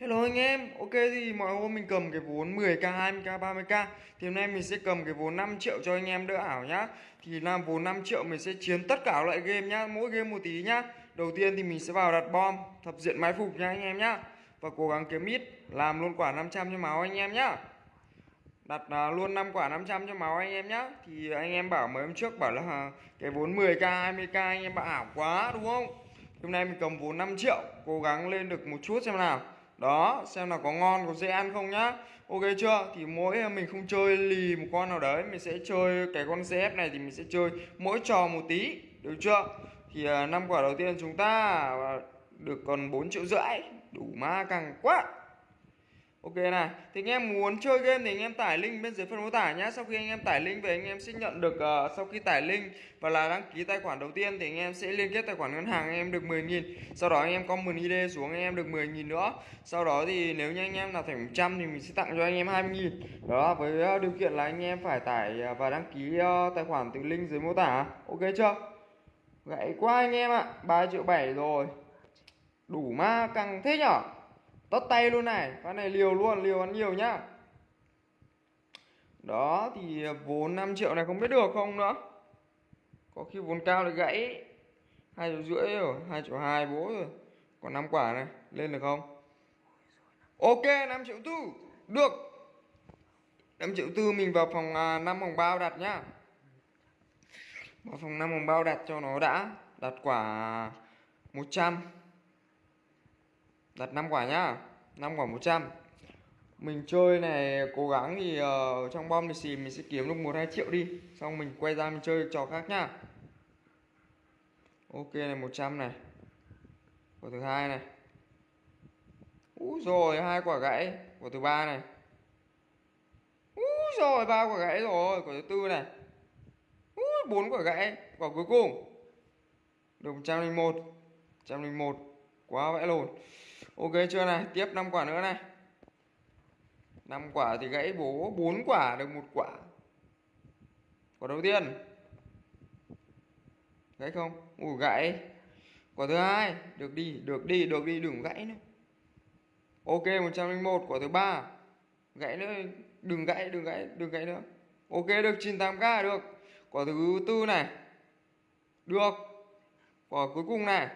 Hello anh em, ok thì mọi hôm mình cầm cái vốn 10k, 20k, 30k Thì hôm nay mình sẽ cầm cái vốn 5 triệu cho anh em đỡ ảo nhá. Thì làm vốn 5 triệu mình sẽ chiến tất cả loại game nhá, mỗi game một tí nhá. Đầu tiên thì mình sẽ vào đặt bom, thập diện mái phục nha anh em nhá. Và cố gắng kiếm ít, làm luôn quả 500 cho máu anh em nhá. Đặt uh, luôn 5 quả 500 cho máu anh em nhá. Thì anh em bảo mấy hôm trước bảo là cái vốn 10k, 20k anh em bảo ảo quá đúng không? Hôm nay mình cầm vốn 5 triệu, cố gắng lên được một chút xem nào đó, xem là có ngon, có dễ ăn không nhá. Ok chưa? Thì mỗi mình không chơi lì một con nào đấy, mình sẽ chơi cái con CF này thì mình sẽ chơi mỗi trò một tí, được chưa? Thì à, năm quả đầu tiên chúng ta à, được còn 4 triệu rưỡi, đủ ma càng quá. Ok này, thì anh em muốn chơi game thì anh em tải link bên dưới phần mô tả nhé Sau khi anh em tải link về anh em sẽ nhận được uh, Sau khi tải link và là đăng ký tài khoản đầu tiên Thì anh em sẽ liên kết tài khoản ngân hàng anh em được 10.000 Sau đó anh em comment ID xuống anh em được 10.000 nữa Sau đó thì nếu như anh em nào thành 100 thì mình sẽ tặng cho anh em 20.000 Đó, với uh, điều kiện là anh em phải tải uh, và đăng ký uh, tài khoản từ link dưới mô tả Ok chưa? Gãy quá anh em ạ, 3 triệu 7 rồi Đủ ma căng thế nhở tất tay luôn này. Phát này liều luôn liều ăn nhiều nhá. Đó thì vốn 5 triệu này không biết được không nữa. Có khi vốn cao lại gãy. Hai triệu rưỡi rồi hai triệu hai bố rồi. Còn năm quả này lên được không? Ok 5 triệu tư. Được. 5 triệu tư mình vào phòng à, 5 hồng bao đặt nhá. Vào phòng 5 hồng bao đặt cho nó đã. Đặt quả 100 đặt 5 quả nhá. 5 quả 100 mình chơi này cố gắng thì uh, trong bom thì xì mình sẽ kiếm được 1 2 triệu đi. Xong mình quay ra mình chơi trò khác nhá. Ok này 100 này. Quả thứ hai này. Úi rồi hai quả gãy. Quả thứ ba này. Úi rồi ba quả gãy rồi. Quả thứ tư này. Úi bốn quả gãy. Quả cuối cùng. Được 101 101 quá vãi lồn ok chưa này, tiếp 5 quả nữa này. 5 quả thì gãy bố 4 quả được một quả. Quả đầu tiên. Gãy không? Ủ gãy. Quả thứ hai. Được đi được đi được đi, đừng gãy nữa. Ok 101 quả thứ ba. Gãy nữa, đừng gãy đừng gãy đừng gãy nữa. Ok, được 98k được. Quả thứ tư này. Được. Quả cuối cùng này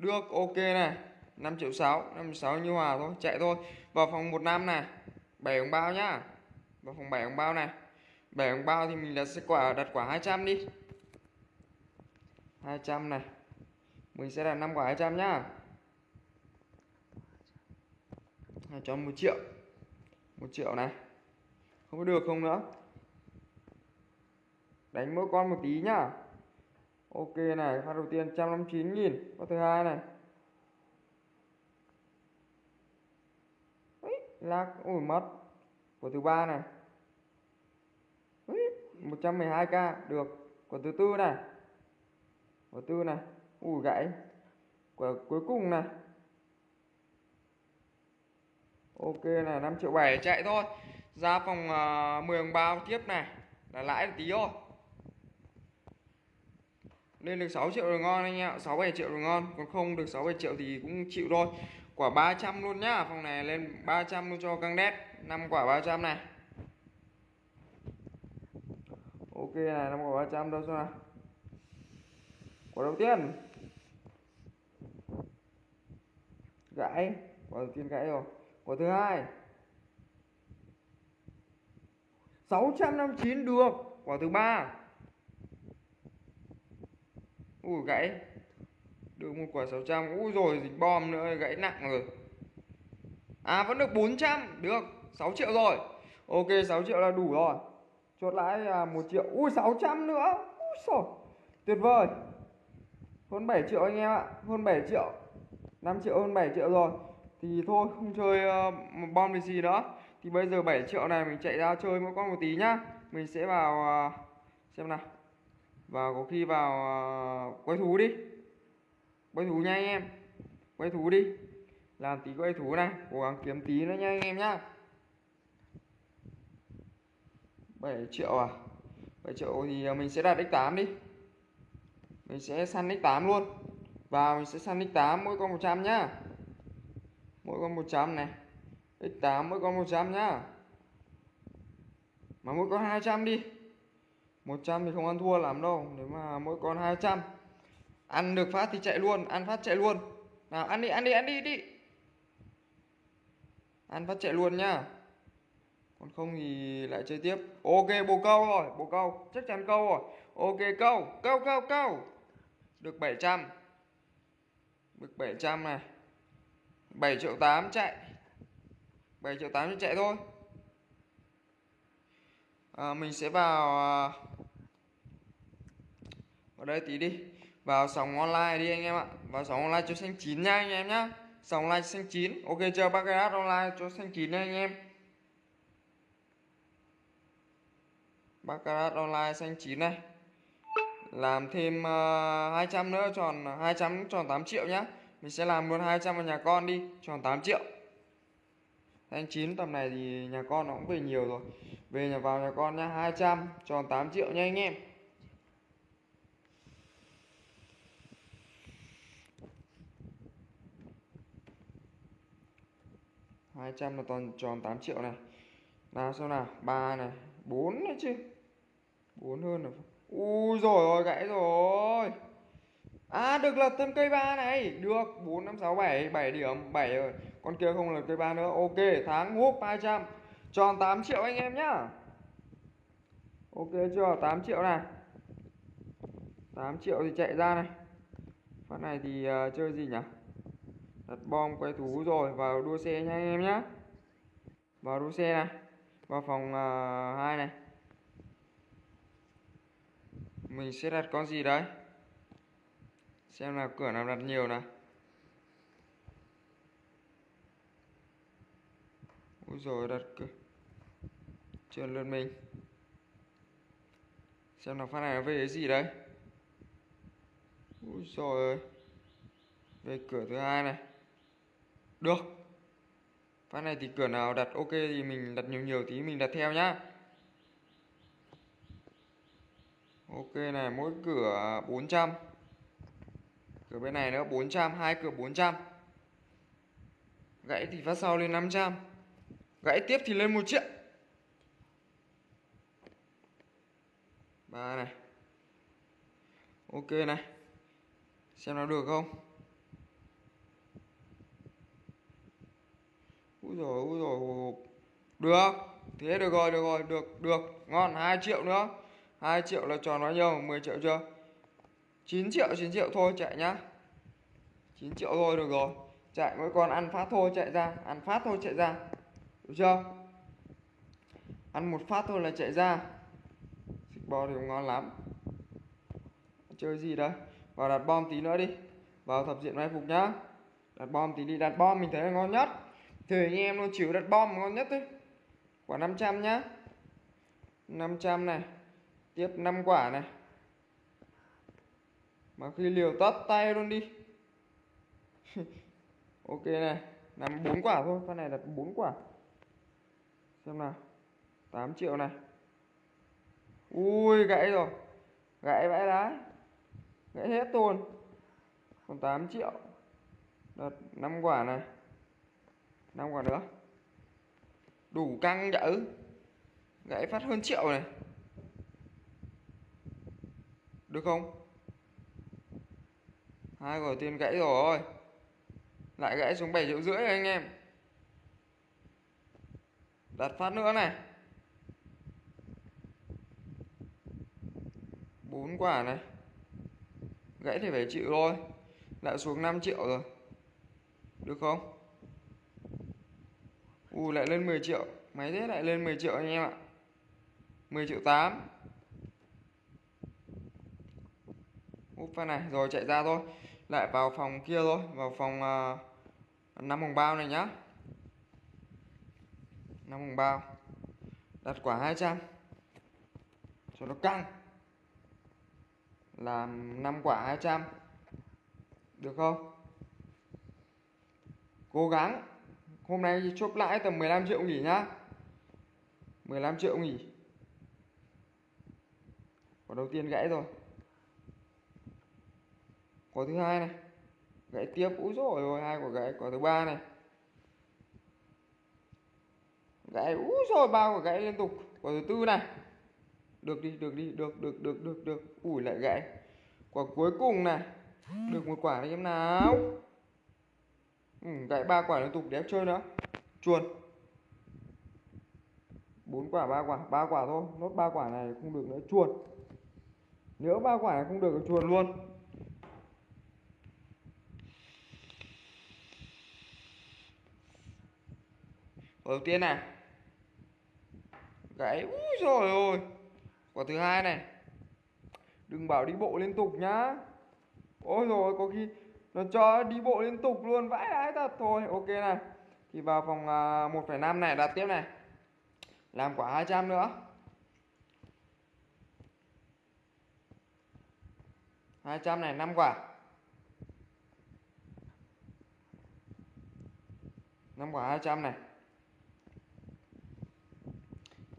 được, ok này 5 triệu 6 5 triệu 6 như hòa thôi, chạy thôi. Vào phòng 1 năm này 7 ống bao nhá. Vào phòng 7 ống bao này 7 ống bao thì mình đặt sẽ quả, đặt quả 200 đi. 200 này. Mình sẽ đặt 5 quả 200 nhá. Hai cho 1 triệu. 1 triệu này. Không có được không nữa? Đánh mỗi con một tí nhá ok này phát đầu tiên 159 nghìn phát thứ hai này. Ui, lag ui mất. Của thứ ba này. Ui, 112k được. Của thứ tư này. Của tư này. Ui gãy. Của cuối cùng này. Ok này 5 triệu 7 chạy thôi. Ra phòng ờ, uh, 10 đồng bao tiếp này. Là lãi tí thôi lên được 6 triệu rồi ngon anh em 6 7 triệu rồi ngon. Còn không được 6 7 triệu thì cũng chịu thôi. Quả 300 luôn nhá. Phòng này lên 300 luôn cho căng đét. 5 quả 300 này. Ok này 5 quả 300 đâu xem nào. Quả đầu tiên. Gãy. Quả đầu tiên gãy rồi. Quả thứ hai. 659 được. Quả thứ ba ui gãy. Được một quả 600 ui rồi dịch bom nữa gãy nặng rồi. À vẫn được 400 được 6 triệu rồi. Ok 6 triệu là đủ rồi. Chốt lãi là 1 triệu. Ui 600 nữa. Ui xồi tuyệt vời. Hơn 7 triệu anh em ạ. Hơn 7 triệu. 5 triệu hơn 7 triệu rồi. Thì thôi không chơi uh, bom gì nữa. Thì bây giờ 7 triệu này mình chạy ra chơi mỗi con một tí nhá. Mình sẽ vào uh, xem nào và có khi vào à, quay thú đi. Quay thú nha anh em. Quay thú đi. Làm tí quay thú này. Cố gắng kiếm tí nữa nha anh em nhá. 7 triệu à? 7 triệu thì à, mình sẽ đặt x8 đi. Mình sẽ săn x8 luôn. Và mình sẽ săn x8 mỗi con 100 nhá. Mỗi con 100 này. X8 mỗi con 100 nhá. Mà mỗi con 200 đi. 100 thì không ăn thua lắm đâu nếu mà mỗi con 200 ăn được phát thì chạy luôn ăn phát chạy luôn. Nào ăn đi ăn đi ăn đi đi. Ăn phát chạy luôn nhá. Còn không thì lại chơi tiếp. Ok bồ câu rồi bồ câu. Chắc chắn câu rồi. Ok câu câu câu câu. Được 700 được 700 này. 7 triệu 8 chạy. 7 triệu 8 chạy thôi. À, mình sẽ vào à, vào đây tí đi. Vào sóng online đi anh em ạ. Vào sóng online cho xanh chín nha anh em nhá. Sóng online xanh chín. Ok chưa baccarat online cho xanh chín nha anh em. Baccarat online xanh chín này. Làm thêm ờ, uh, 200 nữa tròn 200 tròn 8 triệu nhá. Mình sẽ làm luôn 200 vào nhà con đi. Tròn 8 triệu. Xanh chín tầm này thì nhà con nó cũng về nhiều rồi. Về nhà vào nhà con nhá 200 tròn 8 triệu nha anh em. 200 là toàn tròn 8 triệu này. Nào xem nào 3 này 4 đấy chứ. 4 hơn rồi ui rồi rồi gãy rồi. À được lật thêm cây ba này. Được 4 5 6 7 7 điểm 7 rồi. Con kia không lật cây ba nữa. Ok tháng húp 200 tròn 8 triệu anh em nhá. Ok chưa? 8 triệu này. 8 triệu thì chạy ra này. Phát này thì uh, chơi gì nhỉ? Đặt bom quay thú rồi vào đua xe nha anh em nhé vào đua xe này vào phòng à, uh, 2 này. Mình sẽ đặt con gì đấy? Xem là cửa nào đặt nhiều này, ui rồi đặt cửa. Trơn lượt mình. Xem nào phát này nó về cái gì đấy. Ui rồi về cửa thứ hai này được. Phát này thì cửa nào đặt ok thì mình đặt nhiều nhiều tí mình đặt theo nhá. Ok này, mỗi cửa 400 Cửa bên này nữa 400 hai cửa 400 Gãy thì phát sau lên 500 Gãy tiếp thì lên 1 triệu ba này. Ok này. Xem nó được không? Úi rồi úi rồi Được, Thế được rồi được rồi, được được. Ngon 2 triệu nữa. 2 triệu là tròn bao nhiêu? 10 triệu chưa? 9 triệu 9 triệu thôi, chạy nhá. 9 triệu thôi, được rồi. Chạy mỗi con ăn phát thôi, chạy ra. Ăn phát thôi, chạy ra. Được chưa? Ăn một phát thôi là chạy ra. Xích bò thì ngon lắm. Chơi gì đấy Vào đặt bom tí nữa đi. Vào thập diện mai phục nhá. Đặt bom tí đi, Đặt bom mình thấy là ngon nhất thì anh em nó chịu đặt bom ngon nhất đấy. Quả 500 nhá. 500 này. Tiếp 5 quả này. Mà khi liều tắt tay luôn đi. Ok này nằm 4 quả thôi, con này đặt 4 quả. Xem nào 8 triệu này. Ui, gãy rồi. Gãy vãi đá. Gãy hết luôn còn 8 triệu. Đặt 5 quả này năm quả nữa. Đủ căng đỡ gãy phát hơn triệu này. Được không? Hai quả tiền gãy rồi. Lại gãy xuống 7 triệu rưỡi rồi anh em. Đặt phát nữa này. Bốn quả này. Gãy thì phải chịu thôi. Lại xuống 5 triệu rồi. Được không? U lại lên 10 triệu. Máy thế lại lên 10 triệu anh em ạ. 10 triệu 8 Úp pha này Rồi chạy ra thôi. Lại vào phòng kia thôi Vào phòng uh, 5 vòng bao này nhá. 5 vòng bao. Đặt quả 200 Cho nó căng. Làm 5 quả 200 Được không? Cố gắng. Hôm nay chốt lãi tầm 15 triệu nghỉ nhá. 15 triệu nghỉ. Quả đầu tiên gãy rồi. Quả thứ hai này. Gãy tiếp, úi rồi rồi hai quả gãy, quả thứ ba này. Gãy, úi rồi ba quả gãy liên tục. Quả thứ tư này. Được đi được đi, được được được được được. Ủi lại gãy. Quả cuối cùng này. Được một quả đi em nào ừ, gãy ba quả liên tục để chơi nữa. Chuồn. Bốn quả ba quả ba quả thôi. Nốt ba quả này không được nữa chuồn. Nếu ba quả này không được thì chuồn luôn. Đầu tiên này. Gãy. Úi rồi ôi quả thứ hai này. Đừng bảo đi bộ liên tục nhá. Ôi rồi có khi nó cho đi bộ liên tục luôn vãi đái thật thôi. Ok này. Thì vào phòng à, 1,5 này đặt tiếp này. Làm quả 200 nữa. 200 này 5 quả. 5 quả 200 này.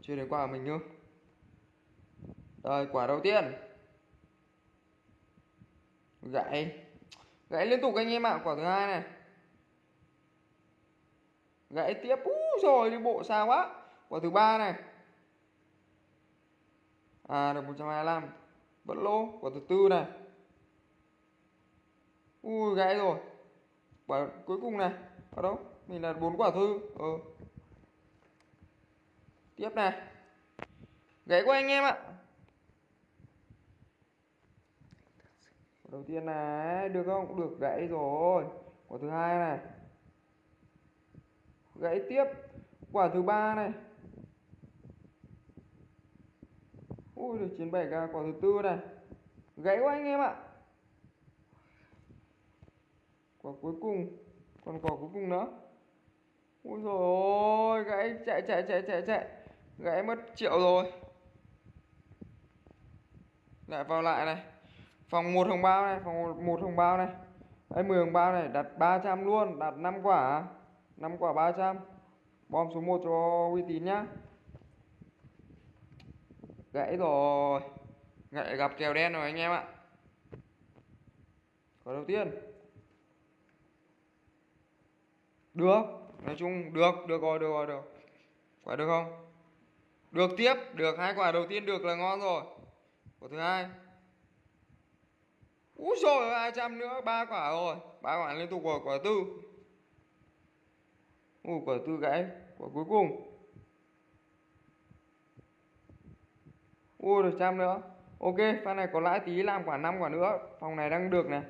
Chưa đến quả của mình nữa rồi quả đầu tiên. Gãy gãy liên tục anh em ạ, quả thứ hai này. Gãy tiếp u rồi, đi bộ xa quá. Quả thứ ba này. À được 125 vẫn lỗ. Quả thứ tư này. Ui, gãy rồi. Quả cuối cùng này. Ở đâu? Mình là bốn quả thư. Ừ. tiếp này. Gãy của anh em ạ quả đầu tiên này, được không? Được, gãy rồi. Quả thứ hai này. Gãy tiếp. Quả thứ ba này. Ui, được 97 k quả thứ tư này. Gãy quá anh em ạ. Quả cuối cùng. Còn quả cuối cùng nữa. Ui rồi gãy, chạy chạy chạy chạy chạy. Gãy mất triệu rồi. Lại vào lại này phòng một hồng bao này, phòng một hồng bao này. Đấy 10 hồng bao này, đặt 300 luôn, đặt 5 quả. 5 quả 300 bom số 1 cho uy tín nhá. Gãy rồi. Gãy, gặp kèo đen rồi anh em ạ. Quả đầu tiên. Được. Nói chung, được được rồi được rồi, được. Quả được không? Được tiếp, được. Hai quả đầu tiên được là ngon rồi. Quả thứ hai úi rồi hai trăm nữa, ba quả rồi. Ba quả liên tục rồi quả tư. Ui, quả tư gãy, quả cuối cùng. Ui, được trăm nữa. Ok, pha này có lãi tí, làm quả năm quả nữa. Phòng này đang được này.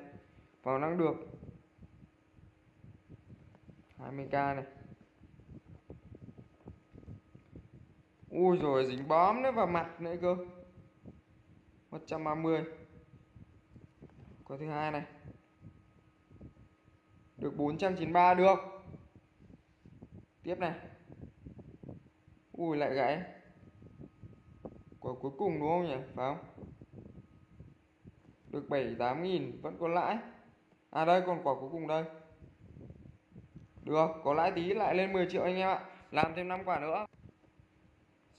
Phòng đang được. 20k này. Ui rồi dính bóm nữa vào mặt nữa cơ. 130 có thứ hai này. Được 493 được. Tiếp này. Ui, lại gãy. Quả cuối cùng đúng không nhỉ? Phải không? Được 78 nghìn, vẫn còn lãi. À đây, còn quả cuối cùng đây. Được, có lãi tí, lại lên 10 triệu anh em ạ. Làm thêm 5 quả nữa.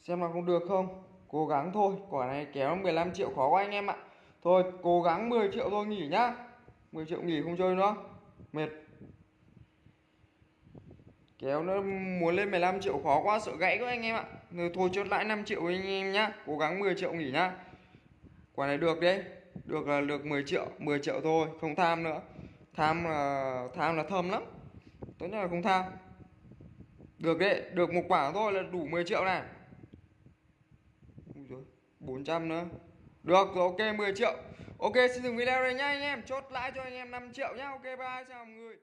Xem là không được không? Cố gắng thôi, quả này kéo 15 triệu khó quá anh em ạ thôi cố gắng 10 triệu thôi nghỉ nhá. 10 triệu nghỉ không chơi nữa. Mệt. Kéo nó muốn lên 15 triệu khó quá sợ gãy quá anh em ạ. Rồi thôi chốt lãi 5 triệu anh em nhá. Cố gắng 10 triệu nghỉ nhá. Quả này được đấy. Được là được 10 triệu 10 triệu thôi không tham nữa. Tham là tham là thơm lắm. Tốt nhất là không tham. Được đấy được một quả thôi là đủ 10 triệu này. Ui dồi, 400 nữa được rồi, ok 10 triệu. Ok, xin dừng video đây nhá anh em. Chốt lãi cho anh em 5 triệu nhá. Ok, bye, chào mọi người.